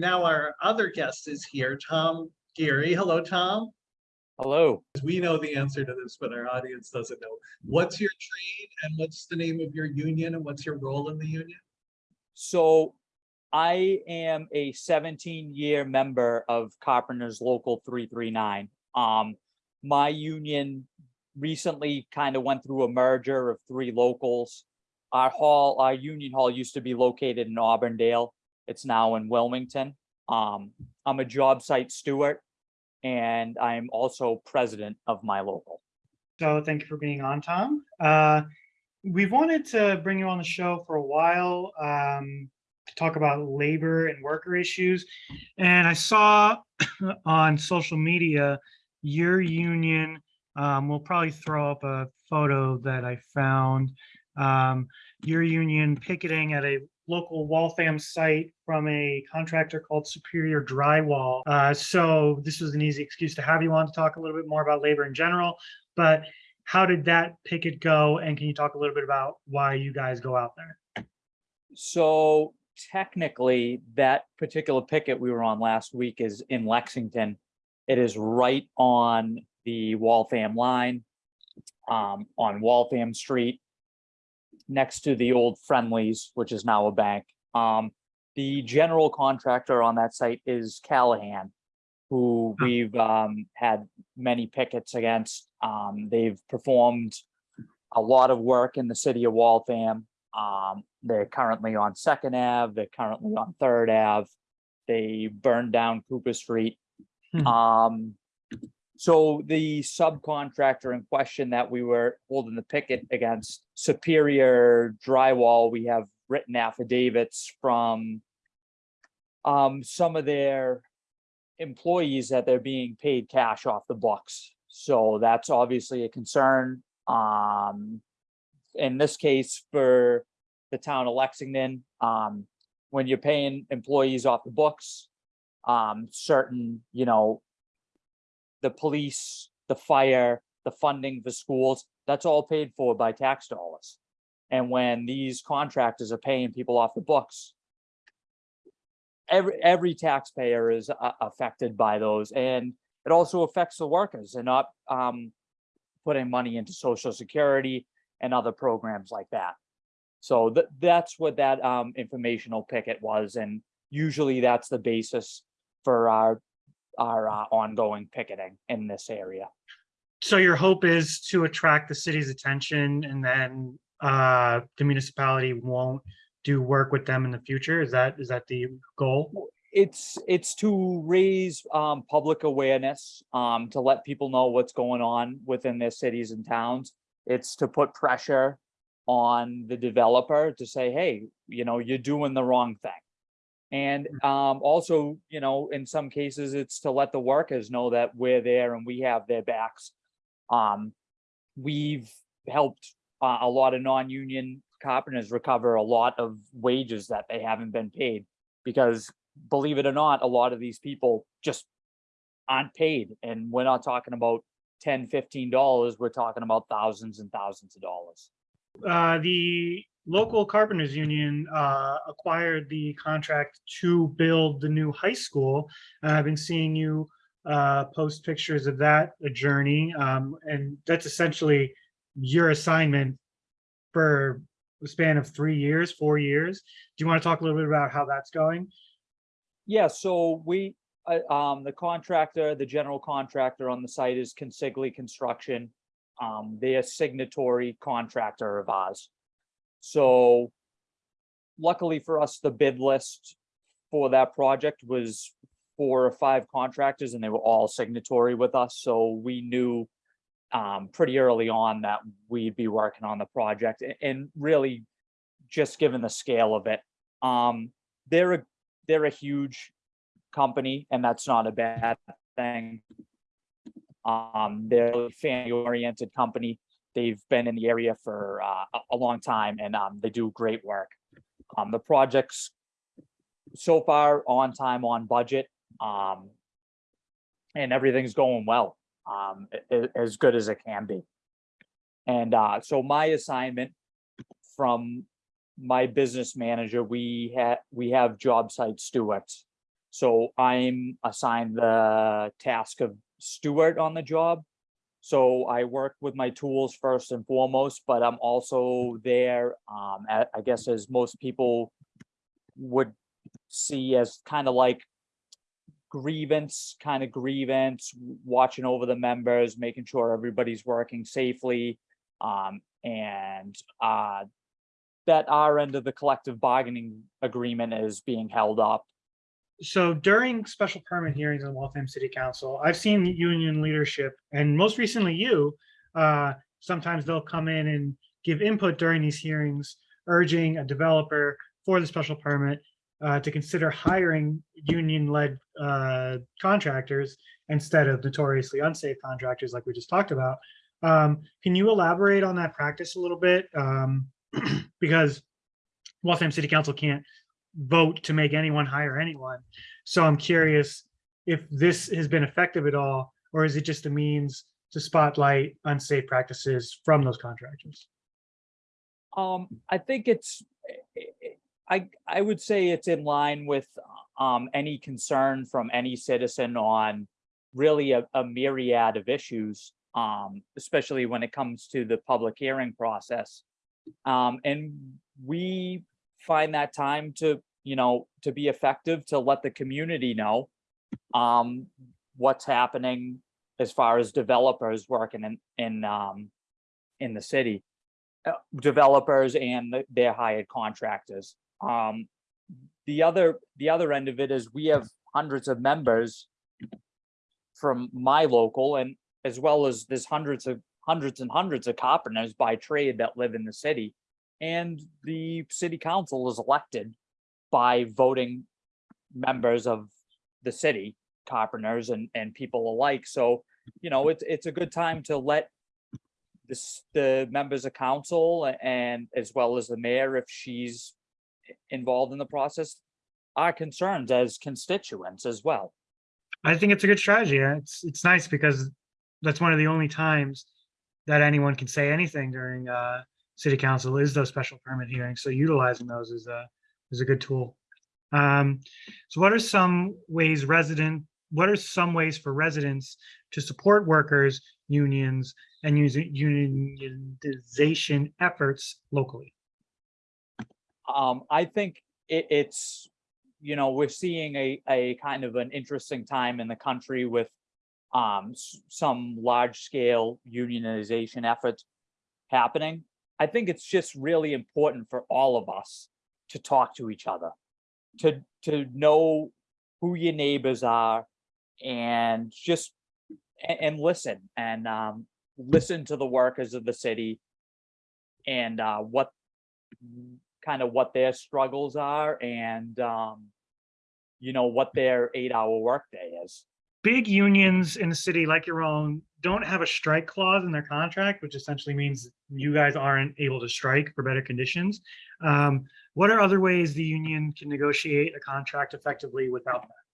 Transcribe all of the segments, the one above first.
Now our other guest is here, Tom Geary. Hello, Tom. Hello, We know the answer to this, but our audience doesn't know. What's your trade and what's the name of your union and what's your role in the union? so I am a seventeen year member of Carpenters Local three three nine. Um, my union recently kind of went through a merger of three locals. Our hall, our union hall used to be located in Auburndale. It's now in Wilmington. Um, I'm a job site steward and I'm also president of my local. So thank you for being on, Tom. Uh, we've wanted to bring you on the show for a while um, to talk about labor and worker issues. And I saw on social media your union. Um, we'll probably throw up a photo that I found. Um, your union picketing at a local Waltham site from a contractor called Superior Drywall. Uh, so this was an easy excuse to have you on to talk a little bit more about labor in general. But how did that picket go? And can you talk a little bit about why you guys go out there? So technically, that particular picket we were on last week is in Lexington. It is right on the Waltham line, um, on Waltham Street, next to the old Friendlies, which is now a bank. Um, the general contractor on that site is Callahan, who we've, um, had many pickets against. Um, they've performed a lot of work in the city of Waltham. Um, they're currently on Second Ave, they're currently on Third Ave. They burned down Cooper Street. Hmm. So the subcontractor in question that we were holding the picket against Superior Drywall, we have written affidavits from um, some of their employees that they're being paid cash off the books. So that's obviously a concern. Um, in this case, for the town of Lexington, um, when you're paying employees off the books, um, certain, you know, the police, the fire, the funding for schools, that's all paid for by tax dollars. And when these contractors are paying people off the books, every, every taxpayer is uh, affected by those and it also affects the workers and not, um, putting money into social security and other programs like that. So that, that's what that, um, informational picket was. And usually that's the basis for our, our, uh, ongoing picketing in this area. So your hope is to attract the city's attention and then uh, the municipality won't do work with them in the future? Is that, is that the goal? it's it's to raise um public awareness um to let people know what's going on within their cities and towns it's to put pressure on the developer to say hey you know you're doing the wrong thing and um also you know in some cases it's to let the workers know that we're there and we have their backs um we've helped uh, a lot of non-union carpenters recover a lot of wages that they haven't been paid because believe it or not, a lot of these people just aren't paid. And we're not talking about 10, 15 dollars. We're talking about thousands and thousands of dollars. Uh, the local carpenters union uh, acquired the contract to build the new high school. And I've been seeing you uh, post pictures of that journey. Um, and that's essentially your assignment for a span of three years, four years. Do you want to talk a little bit about how that's going? Yeah, so we, uh, um, the contractor, the general contractor on the site is Consigli Construction. Um, they're signatory contractor of ours. So luckily for us, the bid list for that project was four or five contractors and they were all signatory with us. So we knew um, pretty early on that we'd be working on the project and really just given the scale of it. Um, they're a, they're a huge company and that's not a bad thing. Um, they're a family oriented company. They've been in the area for uh, a, long time and um, they do great work. Um, the project's so far on time, on budget. Um, and everything's going well, um, as good as it can be. And uh, so my assignment from my business manager, we had, we have job site stewards. So I'm assigned the task of steward on the job. So I work with my tools first and foremost, but I'm also there, um, a- I guess as most people would see as kind of like grievance, kind of grievance, watching over the members, making sure everybody's working safely. Um, and, uh, that our end of the collective bargaining agreement is being held up. So during special permit hearings in Waltham City Council, I've seen union leadership and most recently you, uh, sometimes they'll come in and give input during these hearings, urging a developer for the special permit uh, to consider hiring union-led uh, contractors instead of notoriously unsafe contractors like we just talked about. Um, Can you elaborate on that practice a little bit? Um, Because Waltham City Council can't vote to make anyone hire anyone. So I'm curious if this has been effective at all, or is it just a means to spotlight unsafe practices from those contractors? Um, I think it's, I, I would say it's in line with, um, any concern from any citizen on really a, a myriad of issues, um, especially when it comes to the public hearing process. Um, and we find that time to, you know, to be effective, to let the community know, um, what's happening as far as developers working in, in, um, in the city uh, developers and their hired contractors. Um, the other, the other end of it is we have hundreds of members from my local and as well as there's hundreds of, hundreds and hundreds of carpenters by trade that live in the city. And the city council is elected by voting members of the city, carpenters and, and people alike. So, you know, it's, it's a good time to let this, the members of council and as well as the mayor, if she's involved in the process, our concerns as constituents as well. I think it's a good strategy. It's, it's nice because that's one of the only times that anyone can say anything during uh, city council is those special permit hearings. So utilizing those is a, is a good tool. Um, So what are some ways resident, what are some ways for residents to support workers, unions, and unionization efforts locally? Um, I think it, it's, you know, we're seeing a, a kind of an interesting time in the country with um, some large scale unionization efforts happening. I think it's just really important for all of us to talk to each other, to, to know who your neighbors are and just, and, and listen and, um, listen to the workers of the city and, uh, what kind of what their struggles are and, um, you know, what their eight hour workday is. big unions in the city like your own don't have a strike clause in their contract, which essentially means you guys aren't able to strike for better conditions. Um, what are other ways the union can negotiate a contract effectively without that?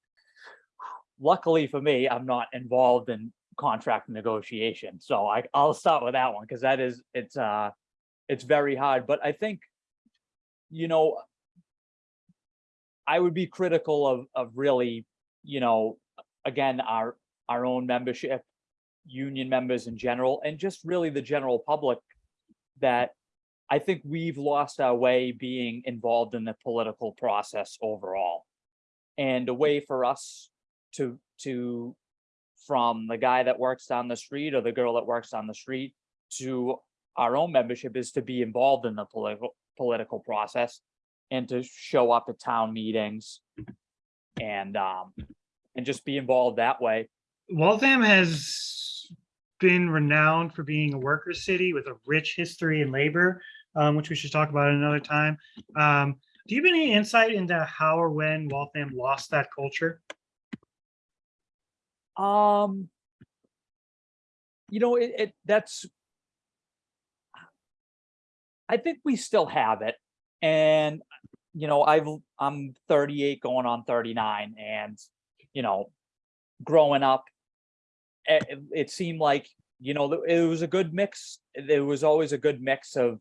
Luckily for me, I'm not involved in contract negotiation, so I, I'll start with that one, because that is, it's, uh, it's very hard, but I think, you know, I would be critical of, of really, you know, again, our, our own membership, union members in general, and just really the general public that I think we've lost our way being involved in the political process overall. And a way for us to, to, from the guy that works down the street or the girl that works down the street to our own membership is to be involved in the political, political process and to show up at town meetings and, um, and just be involved that way. Waltham has been renowned for being a worker city with a rich history in labor, um, which we should talk about another time. Um, do you have any insight into how or when Waltham lost that culture? Um, you know, it, it, that's. I think we still have it. And, you know, I've, I'm thirty-eight going on thirty-nine and, you know, growing up. It, it- seemed like, you know, it was a good mix. There was always a good mix of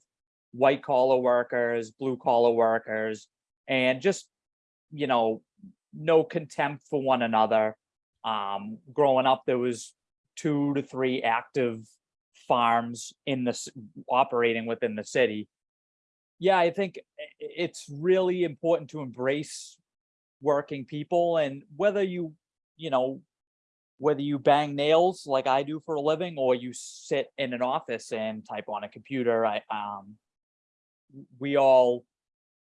white collar workers, blue collar workers, and just, you know, no contempt for one another. Um, growing up, there was two to three active farms in this, operating within the city. Yeah, I think i- it's really important to embrace working people and whether you, you know, whether you bang nails like I do for a living or you sit in an office and type on a computer, I, um, we all,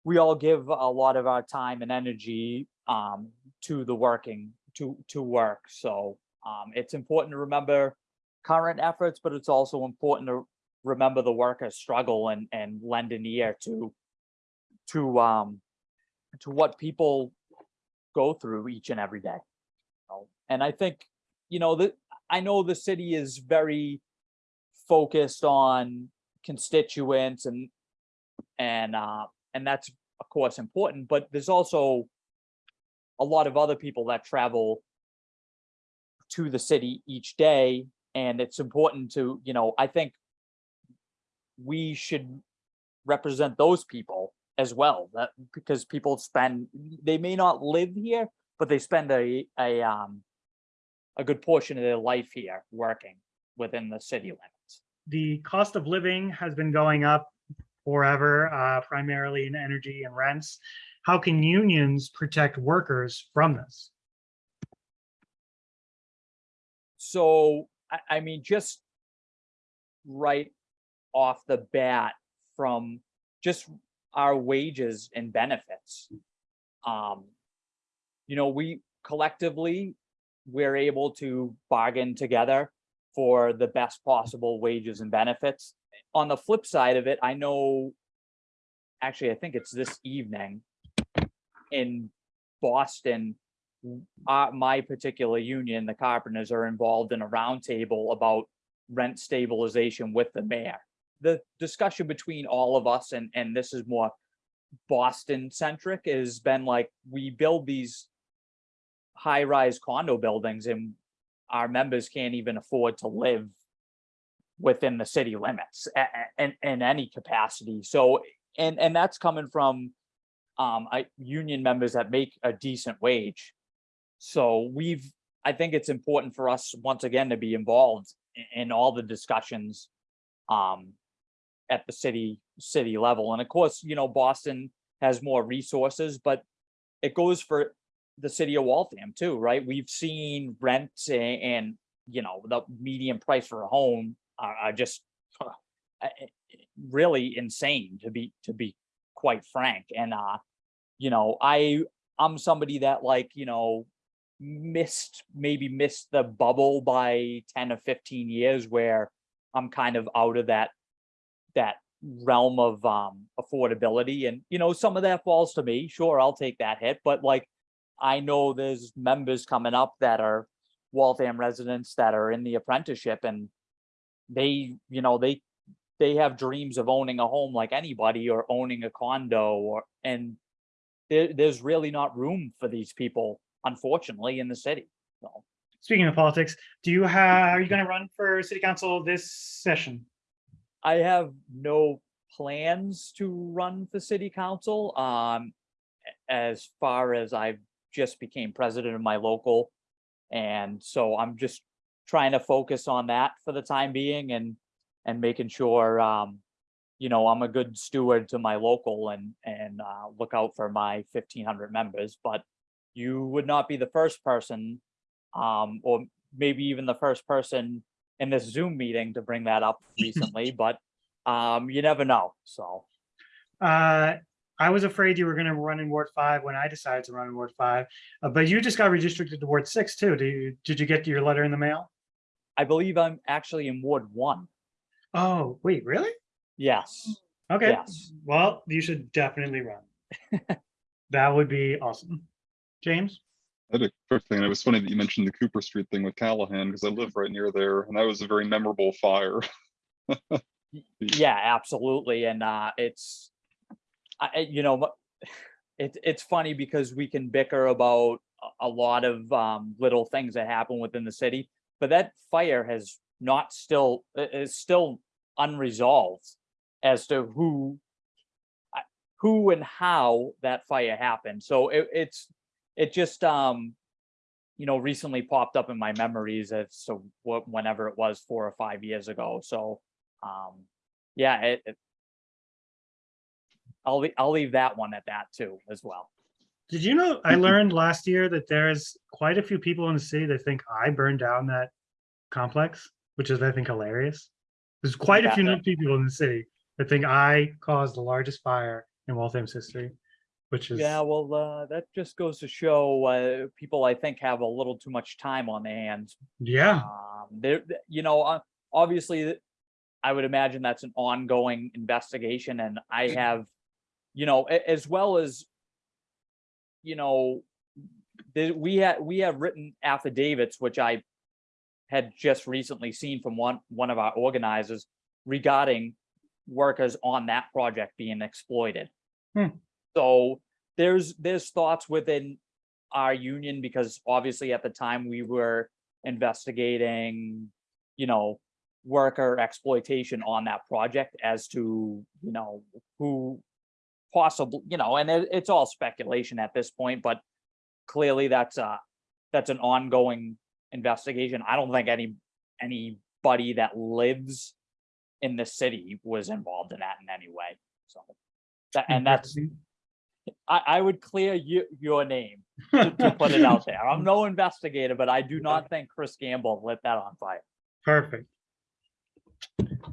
we all give a lot of our time and energy, um, to the working, to, to work. So, um, it's important to remember current efforts, but it's also important to remember the workers struggle and, and lend an ear to, to, um, to what people go through each and every day. And I think, you know, that, I know the city is very focused on constituents and, and, uh, and that's of course important, but there's also a lot of other people that travel to the city each day, and it's important to, you know, I think we should represent those people as well, that, because people spend, they may not live here, but they spend a, a, um, a good portion of their life here, working within the city limits. The cost of living has been going up forever, uh, primarily in energy and rents. How can unions protect workers from this? So, I, I mean, just right off the bat from just our wages and benefits. Um, you know, we collectively, we're able to bargain together for the best possible wages and benefits. On the flip side of it, I know, actually, I think it's this evening in Boston, uh, my particular union, the carpenters are involved in a roundtable about rent stabilization with the mayor. The discussion between all of us, and, and this is more Boston centric, has been like, we build these high-rise condo buildings and our members can't even afford to live within the city limits in, in any capacity. So, and, and that's coming from um, I, union members that make a decent wage. So we've, I think it's important for us, once again, to be involved i- in all the discussions um, at the city, city level. And of course, you know, Boston has more resources, but it goes for the city of Waltham too, right? We've seen rents a- and, you know, the median price for a home are, are just uh, really insane to be, to be quite frank. And, uh, you know, I, I'm somebody that like, you know, missed, maybe missed the bubble by ten or fifteen years where I'm kind of out of that, that realm of, um, affordability. And, you know, some of that falls to me. Sure, I'll take that hit, but like, I know there's members coming up that are Waltham residents that are in the apprenticeship and they, you know, they, they have dreams of owning a home like anybody or owning a condo or, and there, there's really not room for these people, unfortunately, in the city. So Speaking of politics, do you have, are you going to run for city council this session? I have no plans to run for city council. Um, as far as I've just became president of my local. And so I'm just trying to focus on that for the time being and, and making sure, um, you know, I'm a good steward to my local and, and, uh, look out for my fifteen hundred members, but you would not be the first person, um, or maybe even the first person in this Zoom meeting to bring that up recently, but, um, you never know, so. Uh, I was afraid you were going to run in Ward five when I decided to run in Ward five, uh, but you just got redistricted to Ward six too. Do you, did you get your letter in the mail? I believe I'm actually in Ward one. Oh, wait, really? Yes, Okay, yes. well, you should definitely run. That would be awesome. James? I had a quick thing. and It was funny that you mentioned the Cooper Street thing with Callahan because I live right near there, and that was a very memorable fire. Yeah, absolutely. And uh, it's, I, you know, it, it's funny because we can bicker about a- lot of um, little things that happen within the city, but that fire has not still, is still unresolved as to who, who and how that fire happened. So it, it's, it just, um, you know, recently popped up in my memories as so whenever it was four or five years ago. So, um, yeah, it, it I'll, lea- I'll leave that one at that too, as well. Did you know, I learned last year that there's quite a few people in the city that think I burned down that complex, which is, I think, hilarious. There's quite a few new people in the city that think I caused the largest fire in Waltham's history, which is, Yeah, well, uh, that just goes to show, uh, people I think have a little too much time on their hands. yeah, Um, there, you know, uh, obviously, I would imagine that's an ongoing investigation and I have, you know, as well as, you know, the, we had, we have written affidavits, which I had just recently seen from one, one of our organizers regarding workers on that project being exploited. Hmm. So there's, there's thoughts within our union because obviously at the time we were investigating, you know, worker exploitation on that project as to, you know, who possibly, you know, and it, it's all speculation at this point, but clearly that's a, that's an ongoing investigation. I don't think any, anybody that lives in the city was involved in that in any way, so. That, and that's, I, I would clear you, your name to, to put it out there. I'm no investigator, but I do not think Chris Gamble lit that on fire. perfect.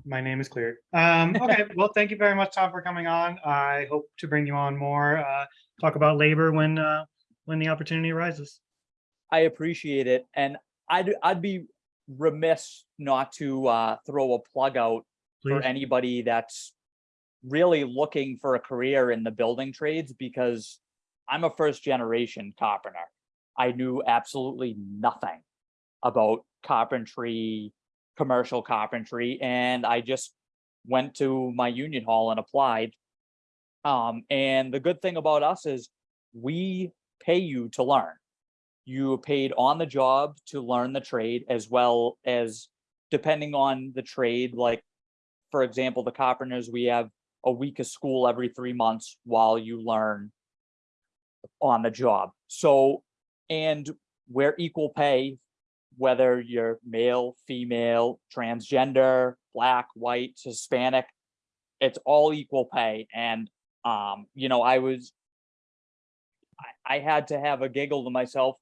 My name is cleared. Um, okay, well, thank you very much, Tom, for coming on. I hope to bring you on more, uh, talk about labor when, uh, when the opportunity arises. I appreciate it, and I'd, I'd be remiss not to, uh, throw a plug out for anybody that's really looking for a career in the building trades because I'm a first generation carpenter. I knew absolutely nothing about carpentry, commercial carpentry, and I just went to my union hall and applied. Um, and the good thing about us is we pay you to learn. You are paid on the job to learn the trade as well as depending on the trade, like for example, the carpenters, we have a week of school every three months while you learn on the job. So, and we're equal pay, whether you're male, female, transgender, black, white, Hispanic, it's all equal pay. And, um, you know, I was, I, I had to have a giggle to myself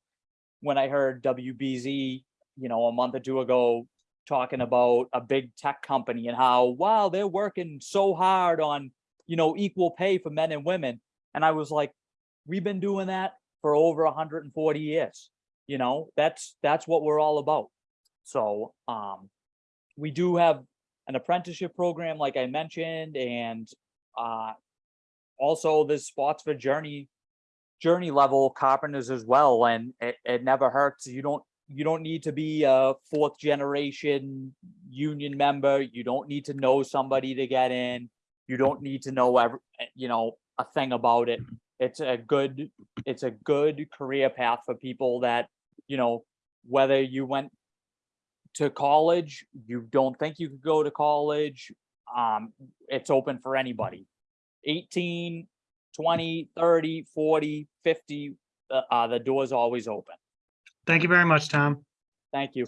when I heard WBZ, you know, a month or two ago talking about a big tech company and how, wow, they're working so hard on, you know, equal pay for men and women. And I was like, we've been doing that for over hundred and forty years. You know, that's, that's what we're all about. So, um, we do have an apprenticeship program, like I mentioned, and, uh, also there's spots for journey, journey level carpenters as well, and it, it never hurts. You don't you don't need to be a fourth generation union member. You don't need to know somebody to get in. You don't need to know every, you know, a thing about it. It's a good, it's a good career path for people that, you know, whether you went to college, you don't think you could go to college, um, it's open for anybody. 18, 20, 30, 40, 50, uh, uh, the door's always open. Thank you very much, Tom. Thank you.